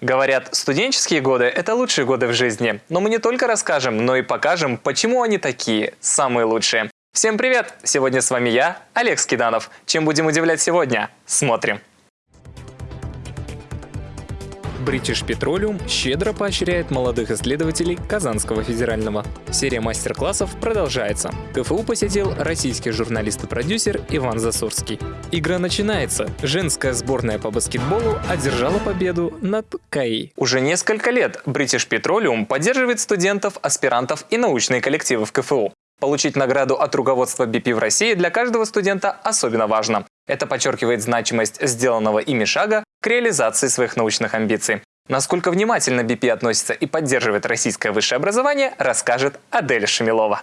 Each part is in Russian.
Говорят, студенческие годы – это лучшие годы в жизни. Но мы не только расскажем, но и покажем, почему они такие, самые лучшие. Всем привет! Сегодня с вами я, Олег Скиданов. Чем будем удивлять сегодня? Смотрим. British Petroleum щедро поощряет молодых исследователей Казанского федерального. Серия мастер-классов продолжается. КФУ посетил российский журналист и продюсер Иван Засурский. Игра начинается. Женская сборная по баскетболу одержала победу над КАИ. Уже несколько лет British Petroleum поддерживает студентов, аспирантов и научные коллективы в КФУ. Получить награду от руководства BP в России для каждого студента особенно важно. Это подчеркивает значимость сделанного ими шага к реализации своих научных амбиций. Насколько внимательно BP относится и поддерживает российское высшее образование, расскажет Адель Шамилова.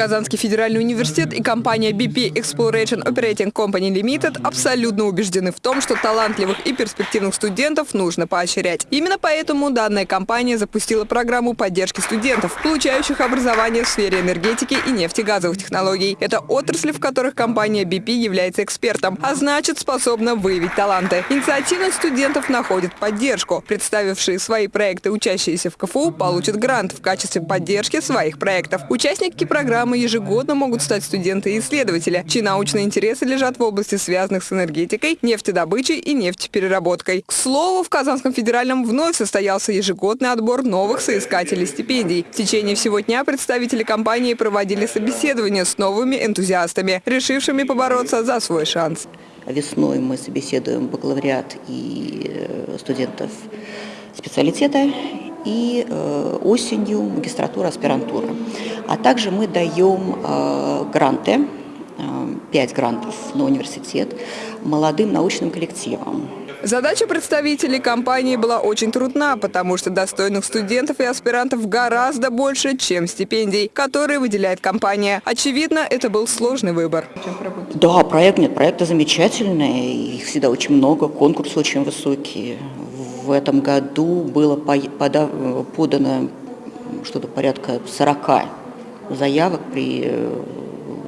Казанский федеральный университет и компания BP Exploration Operating Company Limited абсолютно убеждены в том, что талантливых и перспективных студентов нужно поощрять. Именно поэтому данная компания запустила программу поддержки студентов, получающих образование в сфере энергетики и нефтегазовых технологий. Это отрасли, в которых компания BP является экспертом, а значит способна выявить таланты. Инициативных студентов находит поддержку. Представившие свои проекты учащиеся в КФУ получат грант в качестве поддержки своих проектов. Участники программы программы ежегодно могут стать студенты и исследователи, чьи научные интересы лежат в области, связанных с энергетикой, нефтедобычей и нефтепереработкой. К слову, в Казанском федеральном вновь состоялся ежегодный отбор новых соискателей стипендий. В течение всего дня представители компании проводили собеседования с новыми энтузиастами, решившими побороться за свой шанс. Весной мы собеседуем бакалавриат и э, студентов специалитета и э, осенью магистратура, аспирантура. А также мы даем э, гранты, э, 5 грантов на университет молодым научным коллективам. Задача представителей компании была очень трудна, потому что достойных студентов и аспирантов гораздо больше, чем стипендий, которые выделяет компания. Очевидно, это был сложный выбор. Да, проект нет, проекты замечательные, их всегда очень много, конкурсы очень высокие. В этом году было подано что-то порядка 40 заявок при э,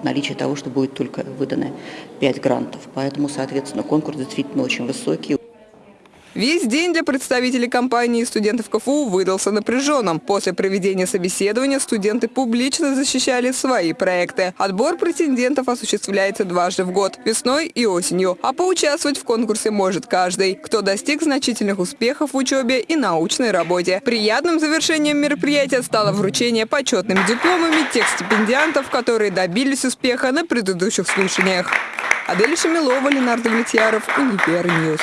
наличии того, что будет только выдано 5 грантов. Поэтому, соответственно, конкурс действительно очень высокий. Весь день для представителей компании и студентов КФУ выдался напряженным. После проведения собеседования студенты публично защищали свои проекты. Отбор претендентов осуществляется дважды в год – весной и осенью. А поучаствовать в конкурсе может каждый, кто достиг значительных успехов в учебе и научной работе. Приятным завершением мероприятия стало вручение почетными дипломами тех стипендиантов, которые добились успеха на предыдущих слушаниях. Адель Шамилова, Ленардо Влетьяров, Univer News.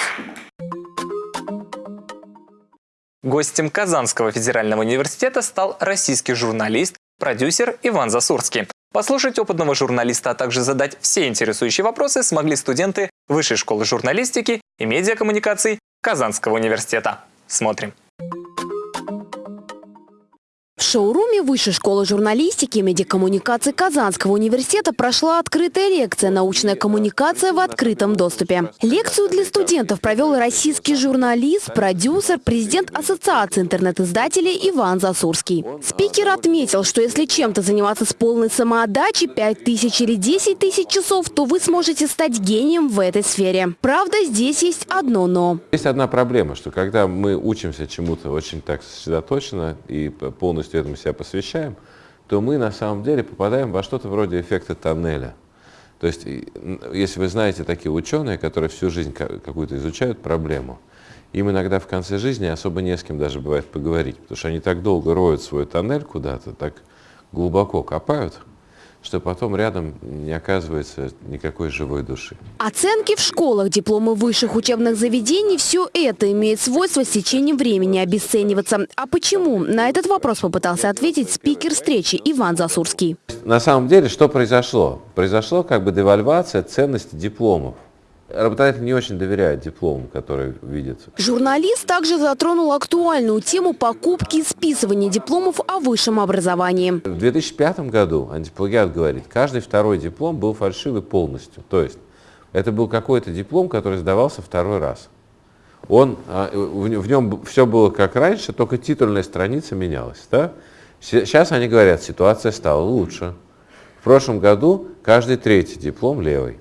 Гостем Казанского федерального университета стал российский журналист, продюсер Иван Засурский. Послушать опытного журналиста, а также задать все интересующие вопросы смогли студенты Высшей школы журналистики и медиакоммуникаций Казанского университета. Смотрим. В шоуруме Высшей школы журналистики и медиакоммуникации Казанского университета прошла открытая лекция «Научная коммуникация в открытом доступе». Лекцию для студентов провел российский журналист, продюсер, президент Ассоциации интернет-издателей Иван Засурский. Спикер отметил, что если чем-то заниматься с полной самоотдачей 5 тысяч или 10 тысяч часов, то вы сможете стать гением в этой сфере. Правда, здесь есть одно «но». Есть одна проблема, что когда мы учимся чему-то очень так сосредоточенно и полностью полностью этому себя посвящаем, то мы на самом деле попадаем во что-то вроде эффекта тоннеля. То есть, если вы знаете такие ученые, которые всю жизнь какую-то изучают проблему, им иногда в конце жизни особо не с кем даже бывает поговорить, потому что они так долго роют свой тоннель куда-то, так глубоко копают, что потом рядом не оказывается никакой живой души. Оценки в школах, дипломы высших учебных заведений – все это имеет свойство с течением времени обесцениваться. А почему? На этот вопрос попытался ответить спикер встречи Иван Засурский. На самом деле, что произошло? Произошло как бы девальвация ценности дипломов. Работодатель не очень доверяет диплому, который видится. Журналист также затронул актуальную тему покупки и списывания дипломов о высшем образовании. В 2005 году антиплагиат говорит, каждый второй диплом был фальшивый полностью. То есть это был какой-то диплом, который сдавался второй раз. Он, а, в нем все было как раньше, только титульная страница менялась. Да? Сейчас они говорят, ситуация стала лучше. В прошлом году каждый третий диплом левый.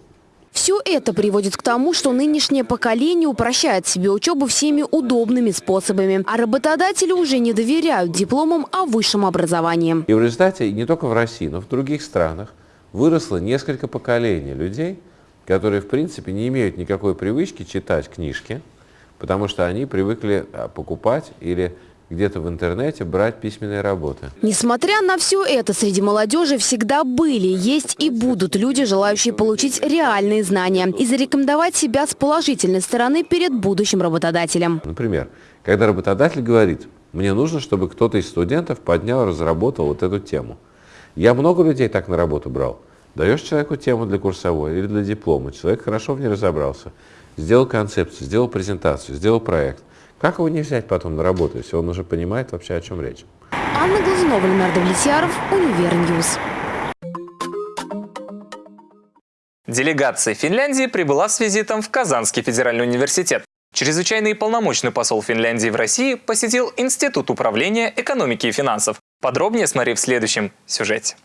Все это приводит к тому, что нынешнее поколение упрощает себе учебу всеми удобными способами, а работодатели уже не доверяют дипломам о высшем образовании. И в результате не только в России, но и в других странах выросло несколько поколений людей, которые, в принципе, не имеют никакой привычки читать книжки, потому что они привыкли а, покупать или где-то в интернете брать письменные работы. Несмотря на все это, среди молодежи всегда были, есть и будут люди, желающие получить реальные знания и зарекомендовать себя с положительной стороны перед будущим работодателем. Например, когда работодатель говорит, мне нужно, чтобы кто-то из студентов поднял, разработал вот эту тему. Я много людей так на работу брал. Даешь человеку тему для курсовой или для диплома, человек хорошо в ней разобрался, сделал концепцию, сделал презентацию, сделал проект. Как его не взять потом на работу, если он уже понимает вообще, о чем речь? Анна Глазунова, Леонард Влетьяров, Univer News. Делегация Финляндии прибыла с визитом в Казанский федеральный университет. Чрезвычайный и полномочный посол Финляндии в России посетил Институт управления экономики и финансов. Подробнее смотри в следующем сюжете.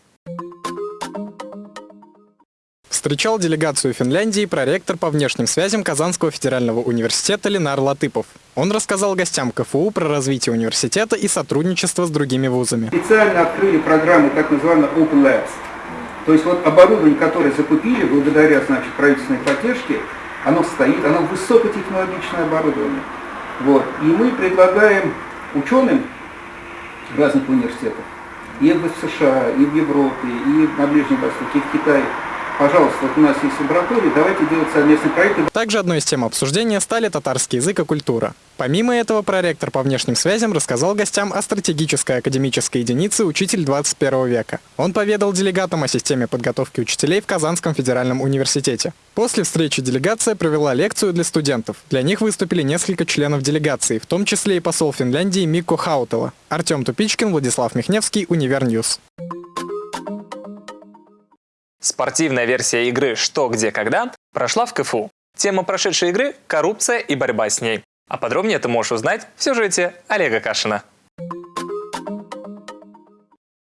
Встречал делегацию Финляндии проректор по внешним связям Казанского федерального университета Ленар Латыпов. Он рассказал гостям КФУ про развитие университета и сотрудничество с другими вузами. Специально открыли программу так называемую Open Labs. То есть вот оборудование, которое закупили благодаря значит, правительственной поддержке, оно стоит, оно высокотехнологичное оборудование. Вот. И мы предлагаем ученым разных университетов, и в США, и в Европе, и на Ближнем Востоке, и в Китае, пожалуйста, вот у нас есть лаборатория, давайте делать совместные проекты. Также одной из тем обсуждения стали татарский язык и культура. Помимо этого, проректор по внешним связям рассказал гостям о стратегической академической единице «Учитель 21 века». Он поведал делегатам о системе подготовки учителей в Казанском федеральном университете. После встречи делегация провела лекцию для студентов. Для них выступили несколько членов делегации, в том числе и посол Финляндии Микко Хаутела. Артем Тупичкин, Владислав Михневский, Univer News. Спортивная версия игры «Что, где, когда» прошла в КФУ. Тема прошедшей игры – коррупция и борьба с ней. А подробнее ты можешь узнать в сюжете Олега Кашина.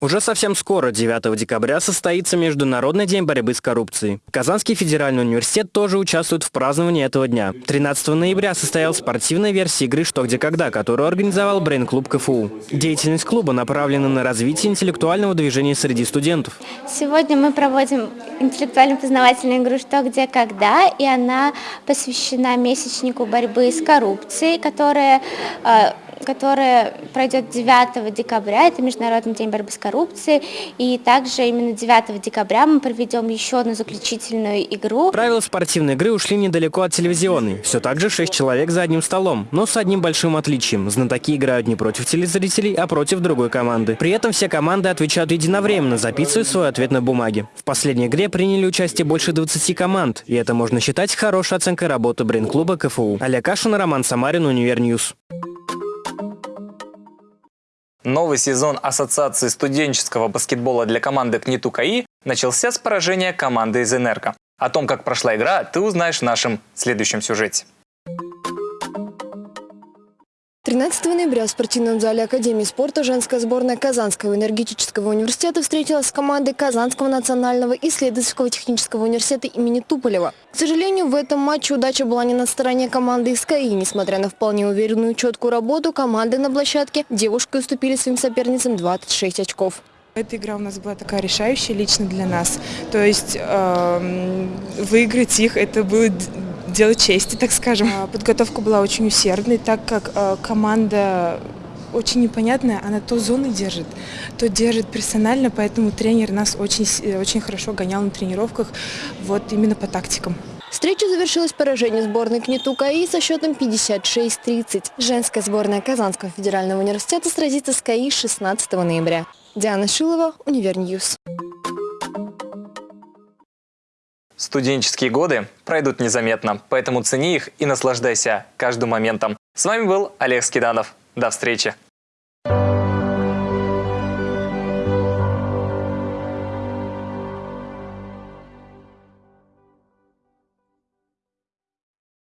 Уже совсем скоро, 9 декабря, состоится Международный день борьбы с коррупцией. Казанский федеральный университет тоже участвует в праздновании этого дня. 13 ноября состоялась спортивная версия игры «Что, где, когда», которую организовал брейн-клуб КФУ. Деятельность клуба направлена на развитие интеллектуального движения среди студентов. Сегодня мы проводим интеллектуально-познавательную игру «Что, где, когда», и она посвящена месячнику борьбы с коррупцией, которая э, которая пройдет 9 декабря, это Международный день борьбы с коррупцией, и также именно 9 декабря мы проведем еще одну заключительную игру. Правила спортивной игры ушли недалеко от телевизионной. Все так же 6 человек за одним столом, но с одним большим отличием. Знатоки играют не против телезрителей, а против другой команды. При этом все команды отвечают единовременно, записывая свой ответ на бумаге. В последней игре приняли участие больше 20 команд, и это можно считать хорошей оценкой работы брейн-клуба КФУ. Олег Кашин, Роман Самарин, Univer News. Новый сезон Ассоциации студенческого баскетбола для команды КНИТУ КАИ начался с поражения команды из «Энерго». О том, как прошла игра, ты узнаешь в нашем следующем сюжете. 13 ноября в спортивном зале Академии спорта женская сборная Казанского энергетического университета встретилась с командой Казанского национального исследовательского технического университета имени Туполева. К сожалению, в этом матче удача была не на стороне команды из. Несмотря на вполне уверенную четкую работу, команды на площадке девушки уступили своим соперницам 26 очков. Эта игра у нас была такая решающая лично для нас. То есть э, выиграть их это было дело чести, так скажем. А, подготовка была очень усердной, так как э, команда очень непонятная, она то зоны держит, то держит персонально, поэтому тренер нас очень, э, очень хорошо гонял на тренировках, вот именно по тактикам. Встреча завершилась поражением сборной КНИТУ КАИ со счетом 56-30. Женская сборная Казанского федерального университета сразится с КАИ 16 ноября. Диана Шилова, Univer News. Студенческие годы пройдут незаметно, поэтому цени их и наслаждайся каждым моментом. С вами был Олег Скиданов. До встречи!